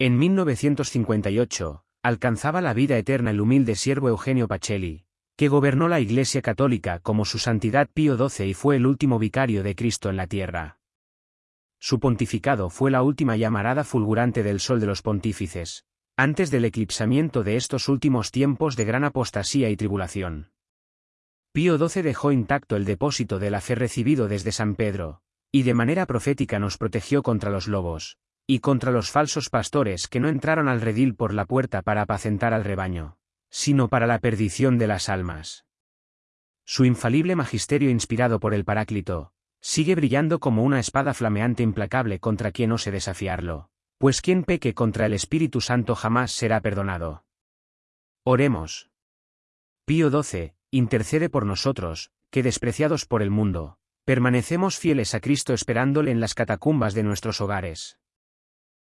En 1958, alcanzaba la vida eterna el humilde siervo Eugenio Pacelli, que gobernó la Iglesia Católica como su Santidad Pío XII y fue el último vicario de Cristo en la tierra. Su pontificado fue la última llamarada fulgurante del sol de los pontífices, antes del eclipsamiento de estos últimos tiempos de gran apostasía y tribulación. Pío XII dejó intacto el depósito de la fe recibido desde San Pedro, y de manera profética nos protegió contra los lobos, y contra los falsos pastores que no entraron al redil por la puerta para apacentar al rebaño, sino para la perdición de las almas. Su infalible magisterio inspirado por el Paráclito, sigue brillando como una espada flameante implacable contra quien ose desafiarlo, pues quien peque contra el Espíritu Santo jamás será perdonado. Oremos. Pío XII, intercede por nosotros, que despreciados por el mundo, permanecemos fieles a Cristo esperándole en las catacumbas de nuestros hogares.